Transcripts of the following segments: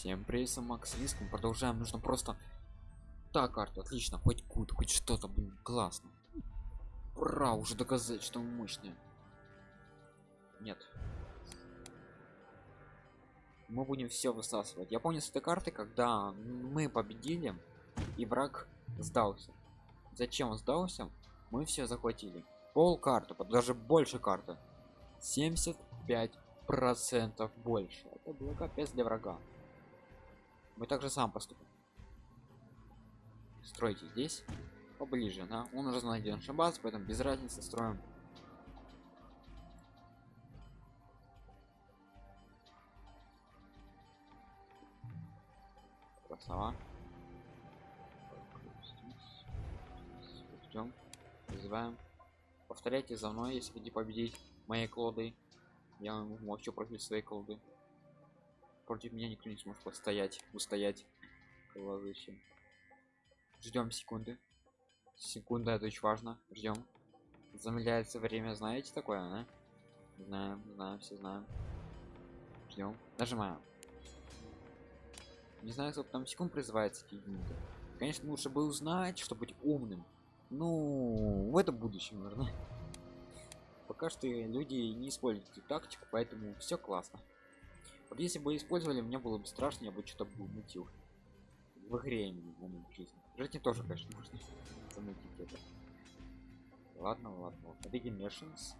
Всем привет, Макс Риском. Продолжаем. Нужно просто... Так, карта, отлично. Хоть кут, хоть что-то, блин, классно. Ура, уже доказать, что мы мощные. Нет. Мы будем все высасывать. Я помню с этой карты, когда мы победили, и враг сдался. Зачем он сдался? Мы все захватили. Пол карты, даже больше карты. 75 процентов больше. Это было капец для врага. Мы также сам поступим. Стройте здесь поближе, да? Он уже знает где наша база, поэтому без разницы строим. Красава. Ждем. Вызываем. Повторяйте за мной, если хотите победить моей колодой. Я вообще против своей колоды против меня никто не сможет постоять устоять. Ждем секунды. Секунда это очень важно. Ждем. Замедляется время знаете такое а? знаем знаем все знаем. Ждем. Нажимаем. Не знаю сколько там секунд призывается эти юниты конечно лучше бы узнать чтобы быть умным. Ну в это будущем наверное. Пока что люди не используют эту тактику поэтому все классно вот если бы использовали, мне было бы страшно, я бы что-то мутил. В игре именно в жизни. В жизни тоже, конечно, можно замутить это. Ладно, ладно. Regenerations.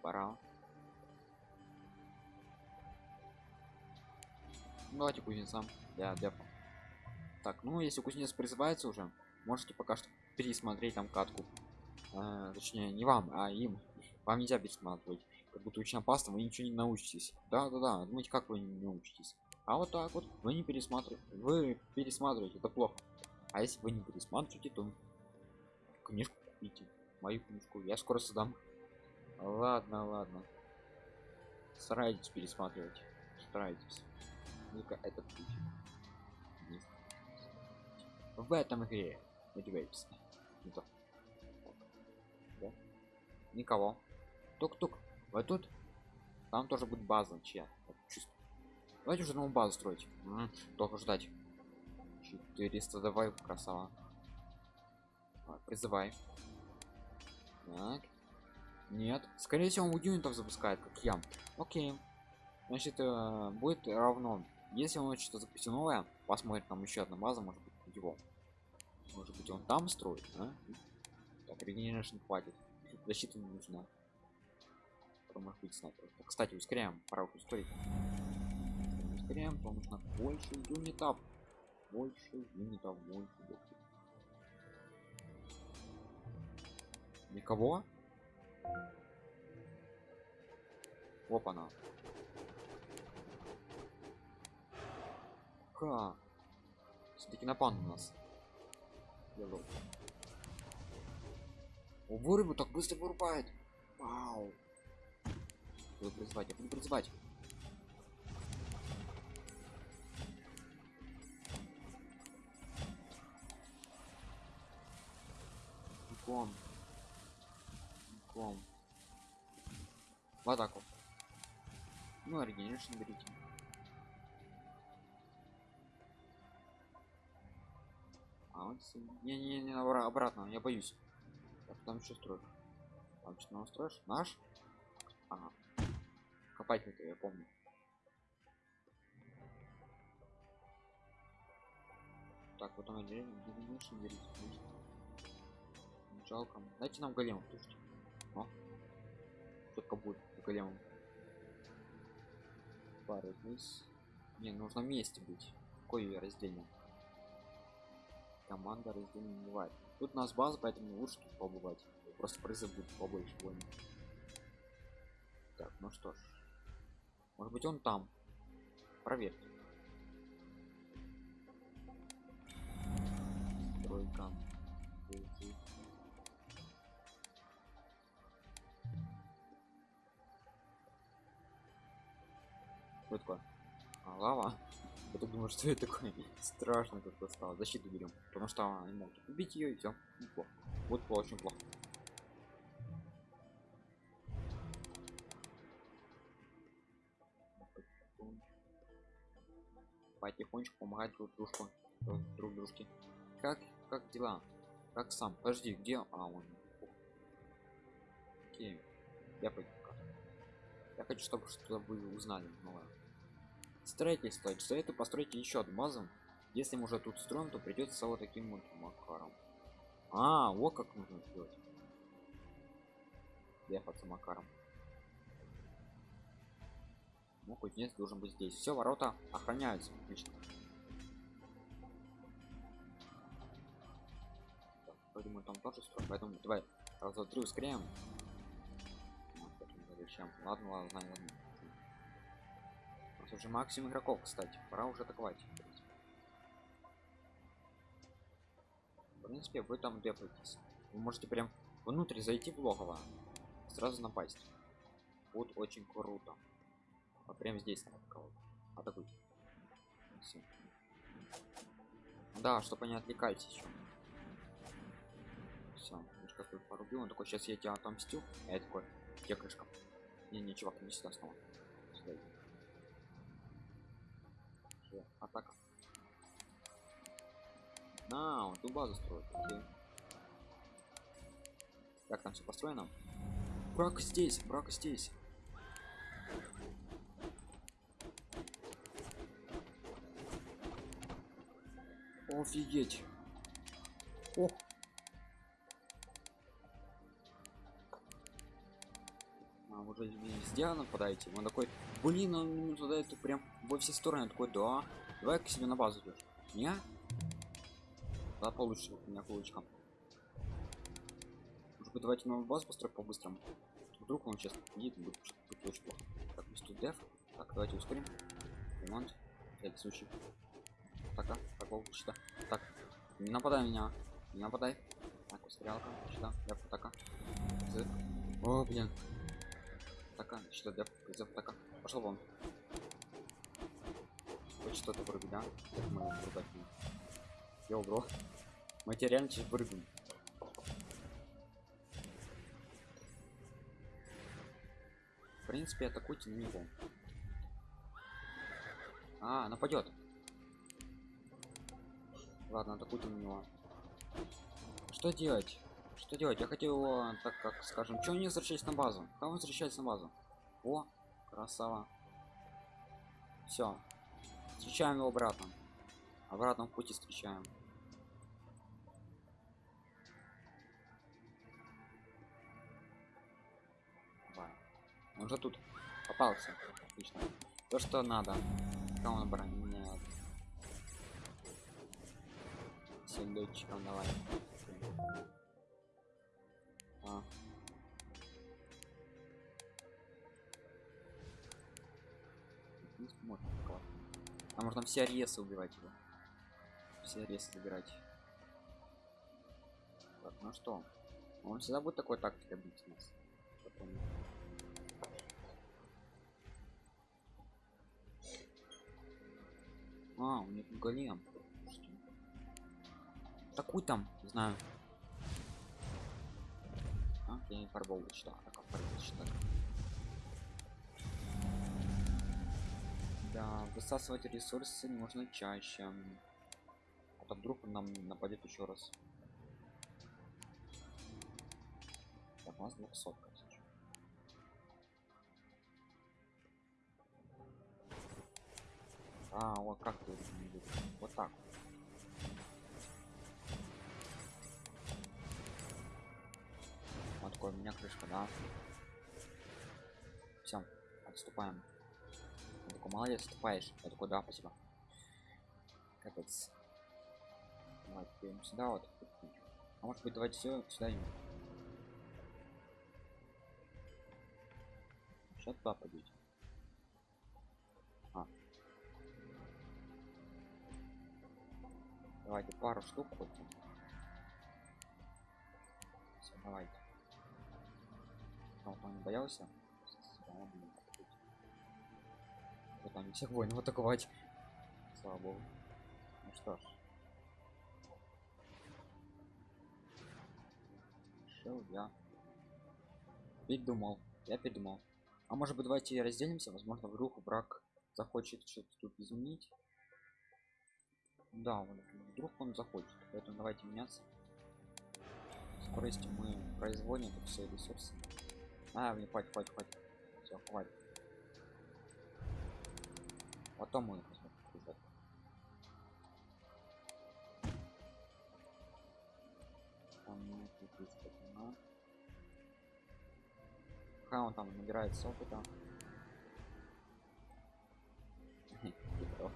Пора. Ну, давайте кузнецам для дефа. Так, ну если кузнец призывается уже, можете пока что пересмотреть там катку а, точнее не вам а им. Вам нельзя пересматривать. Как будто очень опасно вы ничего не научитесь. Да да да думаете как вы не научитесь. А вот так вот вы не пересматриваете вы пересматриваете это плохо. А если вы не пересматриваете то книжку купите мою книжку я скоро создам. Ладно ладно. Старайтесь пересматривать старайтесь. Только этот путь в этом игре надевайтесь не то никого. Тук-тук. Вот тут. Там тоже будет база чья? Давайте уже новую базу строить. Только ждать. 400 давай красава. Призывай. Так. Нет. Скорее всего он юнитов запускает как я. Окей. Значит э, будет равно. Если он что-то запустил новое посмотрим там еще одна база может быть его. Может быть он там строит а? так регенерашн хватит защита не нужна. Быть снайпер кстати ускоряем. Пора ускорить. Ускоряем потому нужно больше юнитов. Больше юнитов больше больше никого? Опа-на все-таки напан у нас. Hello. О, вырубу так быстро вырубает. Вау. Буду призывать, я буду призывать. Ком. Ком. В атаку. Ну, оригинальный берите. А вот не не не обратно я боюсь там что строишь. Там что настроишь наш? Ага. копать это я помню. Так вот он дальше берите жалко. Дайте нам голем слушайте. Но четко будет големом. Пары вниз. Не нужно вместе быть. Какое разделение команда разделения не бывает тут у нас база поэтому лучше тут побывать. Просто призы будет побольше войны так ну что ж. Может быть он там. Проверьте. Тройка. Что такое? А, лава думаю что это такое страшно тут стало. Защиту берем потому что они могут убить ее и все ну, плохо. Вот плохо очень плохо. Потихонечку помогать друг дружку друг дружке. Как как дела? Как сам? Подожди где? А он. Окей. Я пойду я хочу чтобы что-то вы узнали ну ладно строительство советую построить еще одну базу. Если мы уже тут строим то придется вот таким вот макаром. А вот как нужно сделать ехаться макаром. Ну кузнец должен быть здесь. Все ворота охраняются отлично. Так, мы там тоже строим поэтому давай раз два три ускоряем. Зачем ладно ладно ладно нас уже максимум игроков кстати. Пора уже атаковать. В принципе вы там депаетесь вы можете прям внутрь зайти в логово сразу напасть. Будет очень круто. А прям здесь атакуйте. Всё. да чтобы они отвлекались еще все какой порубил. Он такой сейчас я тебя отомстю а я такой где крышка не не чувак не сюда снова сюда иди. Всё, атака на он ту базу строит окей. как там все построено? Брак здесь брак здесь. Офигеть. Ох везде нападаете он такой блин он туда это прям во все стороны такой да давай к себе на базу идешь не? Да получше у меня кулачка может быть давайте новую базу построить по-быстрому? Вдруг он сейчас будет будет очень плохо так тут деф так давайте ускорим ремонт всякий случай так а какого счета так не нападай на меня не нападай так устрелка счета деф атака Зык. о блин така счета деф зэп атака. Пошел вон. Хоть что-то вроде да? Так мы врубать Йоу, бро мы тебя реально сейчас вырубим в принципе атакуйте на него. А нападет ладно атакуйте на него. Что делать? Что делать? Я хотел его так как скажем что не возвращаясь на базу? Кого возвращается на базу о красава. Все встречаем его обратно. Обратно в пути встречаем. Давай. он же тут попался отлично. То что надо. Кому броня нет сундучком давай. А. А можно все аресы убивать его. Все аресы забирать. Так, ну что? Он всегда будет такой тактикой бить нас. А, у них голем. Такой там, не знаю. А, не фарбовал что, так фарбовал Да, высасывать ресурсы можно чаще. А то вдруг нам нападет еще раз. Так, у нас 200 тысяч. А, вот как ты вот так. Вот такой у меня крышка, да. Все, отступаем. Такой, молодец, отступаешь. Я такой, да, спасибо. Капец. Давай, теперь сюда вот. А может быть, давайте все сюда им. Сейчас туда пойдете. А. Давайте пару штук хоть. Все, давайте. Он не боялся? Вот там всех воинов атаковать. Слава богу. Ну что ж. Шел я. Передумал. Я передумал. А может быть давайте разделимся? Возможно вдруг враг захочет что-то тут изменить. Да, вдруг он захочет. Поэтому давайте меняться. Скорости мы производим это все ресурсы. А, мне хватит, хватит, хватит. Все, хватит. Потом мы их возьмем. ребят. Там нет. Пока он там набирается опыта. Хитро.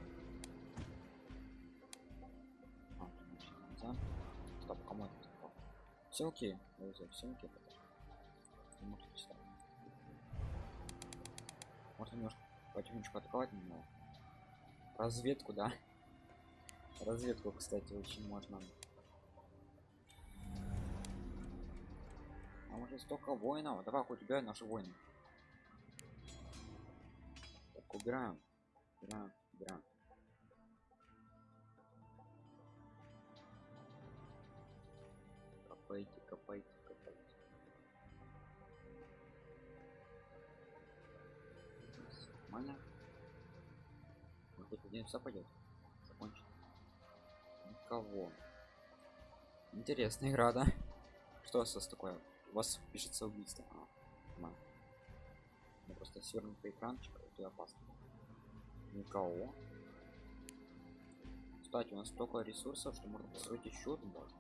А, значит, нельзя. Стоп, кому это такое? Все окей, друзья, все окей. Не может. Можно немножко потихонечку атаковать немного. Разведку, да. Разведку, кстати, очень можно. А уже столько воинов. Давай хоть убирай наши войны. Так, убираем. Убираем, убираем. Один все пойдет. Закончить. Никого. Интересная игра, да? Что у вас такое? У вас пишется убийство. А, понимаю. Ну, просто свернутый экранчик, это опасно. Никого. Кстати, у нас столько ресурсов, что можно построить еще одну базу.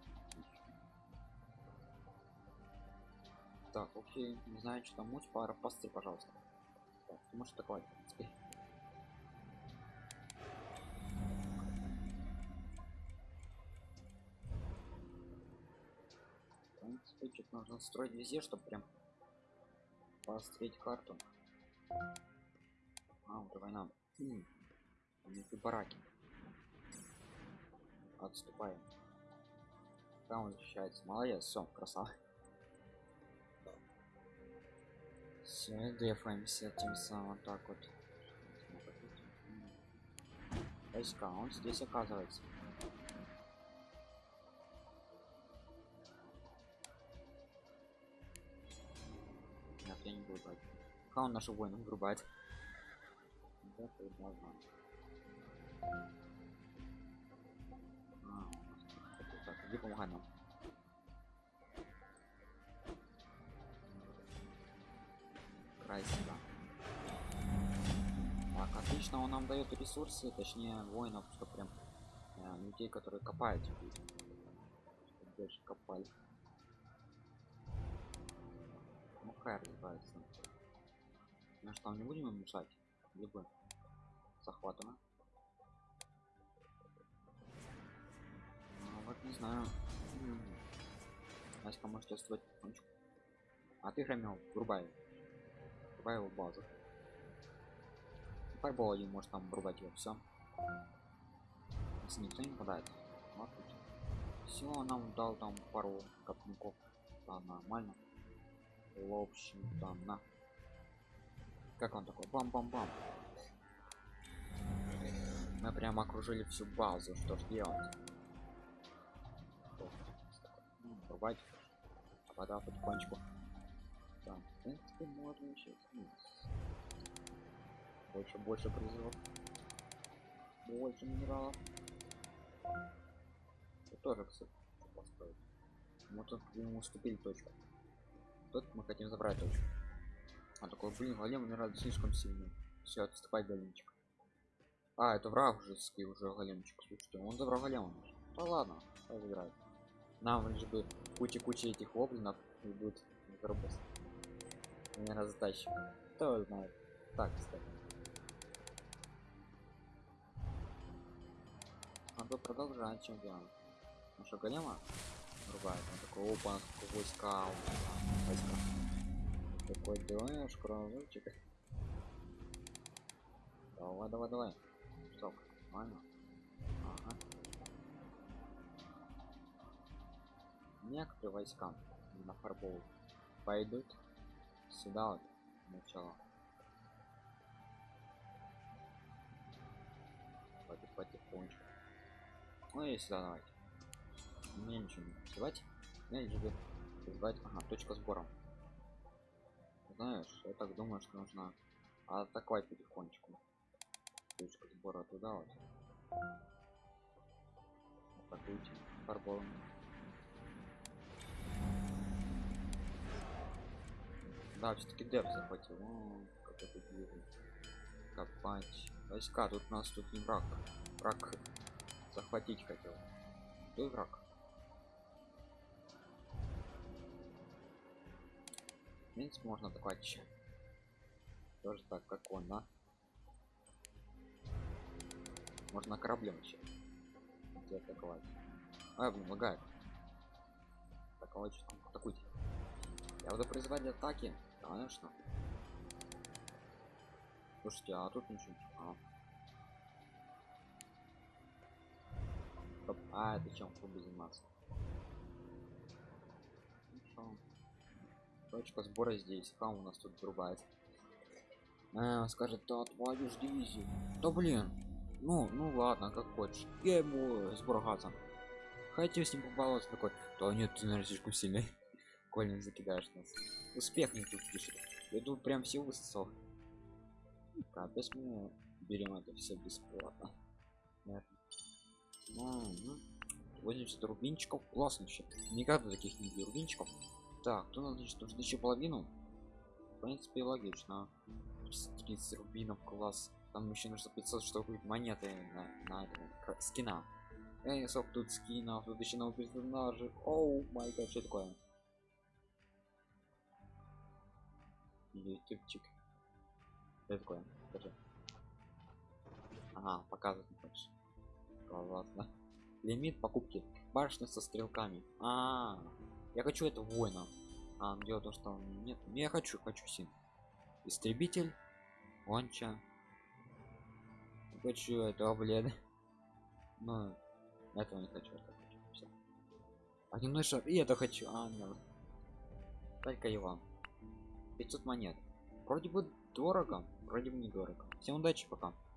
Так, окей, не знаю, что там муть, пара посты, пожалуйста. Так, ты можешь атаковать, в принципе. Что-то нужно строить везде, чтобы прям построить карту. А, уже война. Хм. Бараки. Отступаем. Там он защищается. Молодец, все, красава. Все, дефаемся тем самым так вот. Войска, он здесь оказывается. Я не буду брать. Пока он нашу войну врубает. Да. А, так, иди помогай нам. край сюда. Так, отлично, он нам дает ресурсы, точнее воинов, что прям э, людей, которые копают. Дальше копали. Хай разбирается. Ну что, не будем им мешать? Либо захватано. Ну вот не знаю. Аська можете строить потихонечку. А ты хромел, врубай врубай его базу. Файбол один может там врубать его все. Если никто не попадает. ну. Все, нам дал там пару копников. Да, нормально. В общем-то, на. Как он такой? Бам-бам-бам. Мы прям окружили всю базу. Что ж делать? Ну, Врубать. Вода потихонечку. Так, в принципе, можно сейчас. Больше, больше призывов. Больше минералов. Это тоже, кстати, построить. Мы тут к нему уступили точку. Тут мы хотим забрать точку. А такой, блин, голем умирает слишком сильно. Все, отступай, големчик. А, это враг уже уже големчик. Слушайте, он забрал голема. Да ладно, играет. Нам лишь бы куча-куча этих воблинов и будет заработать. Наверное, затащим. Кто знает. Так, кстати. Надо продолжать, чем делаем. Наша голема рубает. Он такой, опа, сколько войска. Войска. Такой делаешь, кровочек. Давай, давай, давай. Что, нормально? Ага. Некоторые войска на фарбол пойдут сюда вот Потих, потихонечку ну и сюда давайте мне ничего не мне лишь бы звать ага точка сбора знаешь я так думаю что нужно атаковать потихонечку. Точка сбора туда вот. Атакуйте фарболом да все-таки деп захватил. О, как это делает копать. Войска тут у нас тут не враг. Враг захватить хотел. Кто враг принципе можно атаковать еще. Тоже так как он да можно кораблем еще где атаковать? А блин лагает. Атаковать атакуйте. Я буду призывать атаки. Конечно. Слушайте а тут ничего а. Стоп. а это чем буду заниматься точка сбора здесь хам у нас тут врубает а, скажет да ж дивизию да блин ну ну ладно как хочешь я ему сбор газа. Хотел с ним побаловаться такой да нет ты наверное слишком сильный коль закидаешь нас успех не тут пишет я тут прям все высосал. Капец мы берем это все бесплатно. Нет. М-м. 80 рубинчиков. Классно вообще. Никогда таких не рубинчиков так то надо что нужно еще половину в принципе логично 30 рубинов класс там еще нужно 500 чтобы купить монеты на, на это, скина Эй, сок тут скинов, тут еще новый персонажи. Оу, май гад, что такое? Ютубчик. Что такое? Покажи. Ага, показывать не хочешь. Классно. Лимит покупки. Башня со стрелками. А, -а, -а. Я хочу это воина. А, дело в том, что нет, я хочу, хочу син. Истребитель, Вонча. Хочу этого, блин. Ну, этого не хочу, это хочу. Всё. А немножко и это хочу. А, нет. Только его. 500 монет. Вроде бы дорого, вроде бы недорого. Всем удачи, пока.